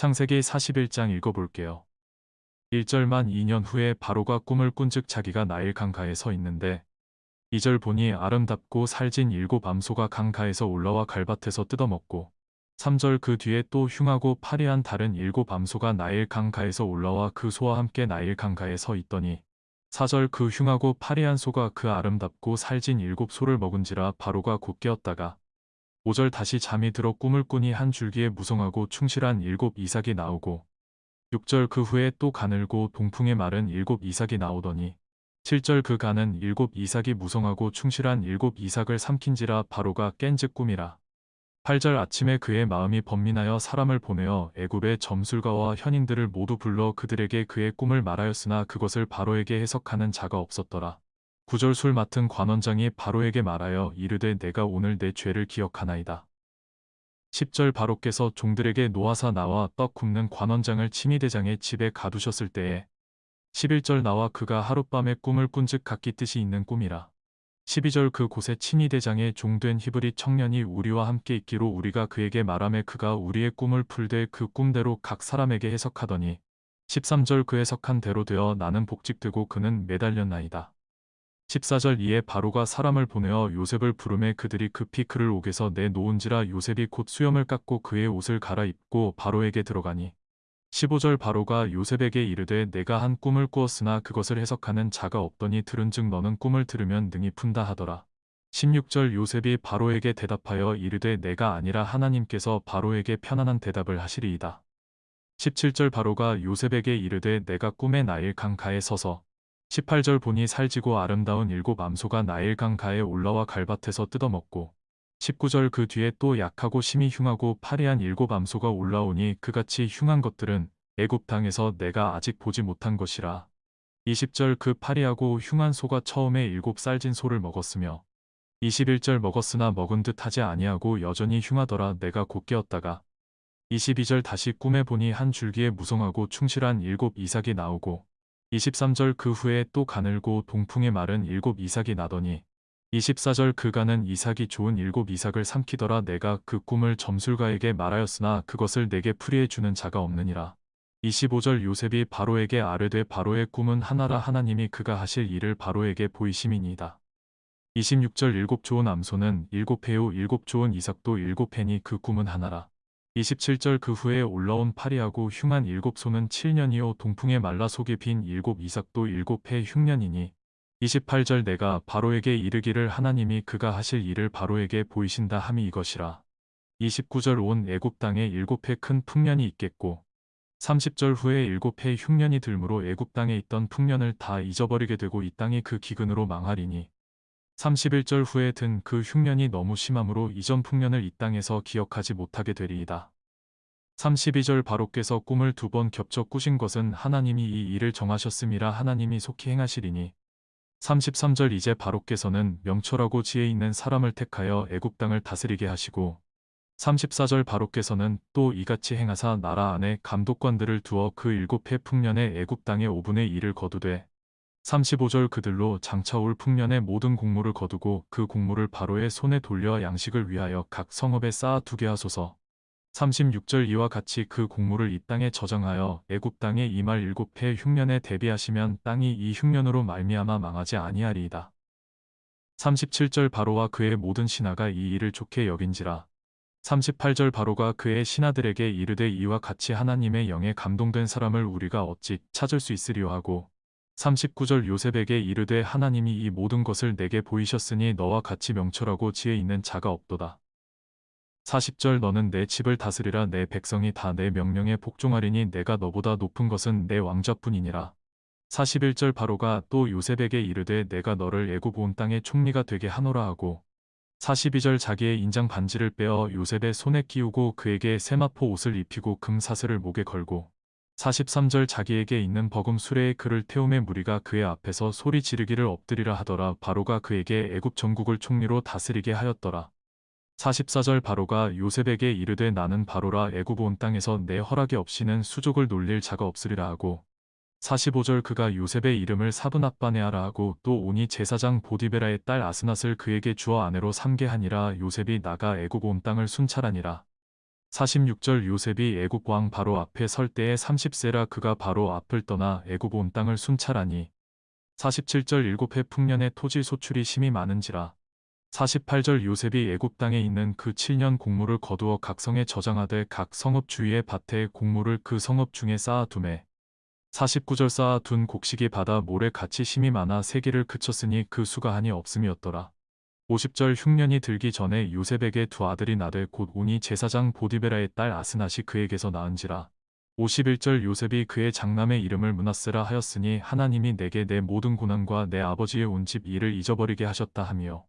창세기 41장 읽어볼게요. 1절만 2년 후에 바로가 꿈을 꾼 즉 자기가 나일 강가에 서 있는데 2절 보니 아름답고 살진 일곱 암소가 강가에서 올라와 갈밭에서 뜯어먹고 3절 그 뒤에 또 흉하고 파리한 다른 일곱 암소가 나일 강가에서 올라와 그 소와 함께 나일 강가에 서 있더니 4절 그 흉하고 파리한 소가 그 아름답고 살진 일곱 소를 먹은지라 바로가 곧 깨었다가 5절 다시 잠이 들어 꿈을 꾸니 한 줄기에 무성하고 충실한 일곱 이삭이 나오고 6절 그 후에 또 가늘고 동풍에 마른 일곱 이삭이 나오더니 7절 그 가는 일곱 이삭이 무성하고 충실한 일곱 이삭을 삼킨지라 바로가 깬즉 꿈이라 8절 아침에 그의 마음이 번민하여 사람을 보내어 애굽의 점술가와 현인들을 모두 불러 그들에게 그의 꿈을 말하였으나 그것을 바로에게 해석하는 자가 없었더라. 9절 술 맡은 관원장이 바로에게 말하여 이르되 내가 오늘 내 죄를 기억하나이다. 10절 바로께서 종들에게 노하사 나와 떡 굽는 관원장을 치미대장의 집에 가두셨을 때에 11절 나와 그가 하룻밤에 꿈을 꾼즉 각기 뜻이 있는 꿈이라. 12절 그 곳에 친위대장의 종된 히브리 청년이 우리와 함께 있기로 우리가 그에게 말하매 그가 우리의 꿈을 풀되 그 꿈대로 각 사람에게 해석하더니 13절 그 해석한 대로 되어 나는 복직되고 그는 매달렸나이다. 14절 이에 바로가 사람을 보내어 요셉을 부르매 그들이 급히 그를 옥에서 내놓은지라 요셉이 곧 수염을 깎고 그의 옷을 갈아입고 바로에게 들어가니 15절 바로가 요셉에게 이르되 내가 한 꿈을 꾸었으나 그것을 해석하는 자가 없더니 들은즉 너는 꿈을 들으면 능히 푼다 하더라. 16절 요셉이 바로에게 대답하여 이르되 내가 아니라 하나님께서 바로에게 편안한 대답을 하시리이다. 17절 바로가 요셉에게 이르되 내가 꿈에 나일 강가에 서서 18절 보니 살지고 아름다운 일곱 암소가 나일 강 가에 올라와 갈밭에서 뜯어먹고 19절 그 뒤에 또 약하고 심히 흉하고 파리한 일곱 암소가 올라오니 그같이 흉한 것들은 애굽 땅에서 내가 아직 보지 못한 것이라. 20절 그 파리하고 흉한 소가 처음에 일곱 쌀진 소를 먹었으며 21절 먹었으나 먹은 듯 하지 아니하고 여전히 흉하더라 내가 곧 깨었다가 22절 다시 꿈에 보니 한 줄기에 무성하고 충실한 일곱 이삭이 나오고 23절 그 후에 또 가늘고 동풍에 마른 일곱 이삭이 나더니 24절 그가는 이삭이 좋은 일곱 이삭을 삼키더라 내가 그 꿈을 점술가에게 말하였으나 그것을 내게 풀이해 주는 자가 없느니라. 25절 요셉이 바로에게 아뢰되 바로의 꿈은 하나라 하나님이 그가 하실 일을 바로에게 보이심이니이다. 26절 일곱 좋은 암소는 일곱 해요 일곱 좋은 이삭도 일곱 해니 그 꿈은 하나라. 27절 그 후에 올라온 파리하고 흉한 일곱 소는 7년이요 동풍에 말라 속에 빈 일곱 이삭도 일곱 해 흉년이니. 28절 내가 바로에게 이르기를 하나님이 그가 하실 일을 바로에게 보이신다 함이 이것이라. 29절 온 애굽 땅에 일곱 해 큰 풍년이 있겠고. 30절 후에 일곱 해 흉년이 들므로 애굽 땅에 있던 풍년을 다 잊어버리게 되고 이 땅이 그 기근으로 망하리니 31절 후에 든 그 흉년이 너무 심함으로 이전 풍년을 이 땅에서 기억하지 못하게 되리이다. 32절 바로께서 꿈을 두 번 겹쳐 꾸신 것은 하나님이 이 일을 정하셨음이라 하나님이 속히 행하시리니 33절 이제 바로께서는 명철하고 지혜 있는 사람을 택하여 애굽 땅을 다스리게 하시고 34절 바로께서는 또 이같이 행하사 나라 안에 감독관들을 두어 그 일곱 해 풍년에 애굽 땅의 5분의 1을 거두되 35절 그들로 장차올 풍년의 모든 곡물을 거두고 그 곡물을 바로의 손에 돌려 양식을 위하여 각 성읍에 쌓아 두게 하소서 36절 이와 같이 그 곡물을 이 땅에 저장하여 애굽 땅에 이말 일곱 해 흉년에 대비하시면 땅이 이 흉년으로 말미암아 망하지 아니하리이다. 37절 바로와 그의 모든 신하가 이 일을 좋게 여긴지라. 38절 바로가 그의 신하들에게 이르되 이와 같이 하나님의 영에 감동된 사람을 우리가 어찌 찾을 수 있으리요 하고 39절 요셉에게 이르되 하나님이 이 모든 것을 내게 보이셨으니 너와 같이 명철하고 지혜 있는 자가 없도다. 40절 너는 내 집을 다스리라 내 백성이 다 내 명령에 복종하리니 내가 너보다 높은 것은 내 왕자뿐이니라. 41절 바로가 또 요셉에게 이르되 내가 너를 애굽 온 땅의 총리가 되게 하노라 하고 42절 자기의 인장 반지를 빼어 요셉의 손에 끼우고 그에게 세마포 옷을 입히고 금 사슬을 목에 걸고 43절 자기에게 있는 버금 수레에 그를 태움에 무리가 그의 앞에서 소리 지르기를 엎드리라 하더라. 바로가 그에게 애굽 전국을 총리로 다스리게 하였더라. 44절 바로가 요셉에게 이르되 나는 바로라. 애굽 온 땅에서 내 허락이 없이는 수족을 놀릴 자가 없으리라 하고 45절 그가 요셉의 이름을 사브납바네아라 하고 또 오니 제사장 보디베라의 딸 아스낫을 그에게 주어 아내로 삼게 하니라. 요셉이 나가 애굽 온 땅을 순찰하니라 46절 요셉이 애굽 왕 바로 앞에 설 때에 30세라 그가 바로 앞을 떠나 애굽 온 땅을 순찰하니 47절 일곱 해 풍년의 토지 소출이 심히 많은지라 48절 요셉이 애굽 땅에 있는 그 7년 곡물을 거두어 각 성에 저장하되 각 성읍 주위의 밭에 곡물을 그 성읍 중에 쌓아두매 49절 쌓아둔 곡식이 바다 모래 같이 심이 많아 세기를 그쳤으니 그 수가 한이 없음이었더라. 50절 흉년이 들기 전에 요셉에게 두 아들이 나되 곧 온이 제사장 보디베라의 딸 아스낫이 그에게서 낳은지라. 51절 요셉이 그의 장남의 이름을 문하세라 하였으니 하나님이 내게 내 모든 고난과 내 아버지의 온 집 일을 잊어버리게 하셨다 하며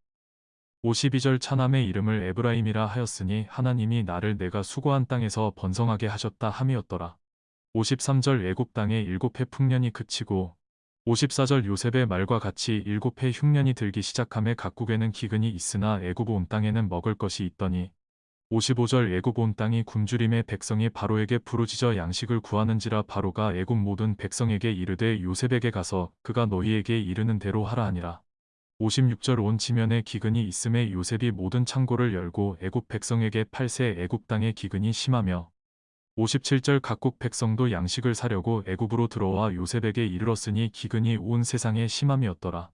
52절 차남의 이름을 에브라임이라 하였으니 하나님이 나를 내가 수고한 땅에서 번성하게 하셨다 함이었더라. 53절 애굽 땅에 일곱 해 풍년이 그치고 54절 요셉의 말과 같이 일곱 해 흉년이 들기 시작함에 각국에는 기근이 있으나 애굽 온 땅에는 먹을 것이 있더니 55절 애굽 온 땅이 굶주림에 백성이 바로에게 부르짖어 양식을 구하는지라 바로가 애굽 모든 백성에게 이르되 요셉에게 가서 그가 너희에게 이르는 대로 하라 하니라. 56절 온 지면에 기근이 있음에 요셉이 모든 창고를 열고 애굽 백성에게 팔세 애굽 땅에 기근이 심하며 57절 각국 백성도 양식을 사려고 애굽으로 들어와 요셉에게 이르렀으니 기근이 온 세상에 심함이었더라.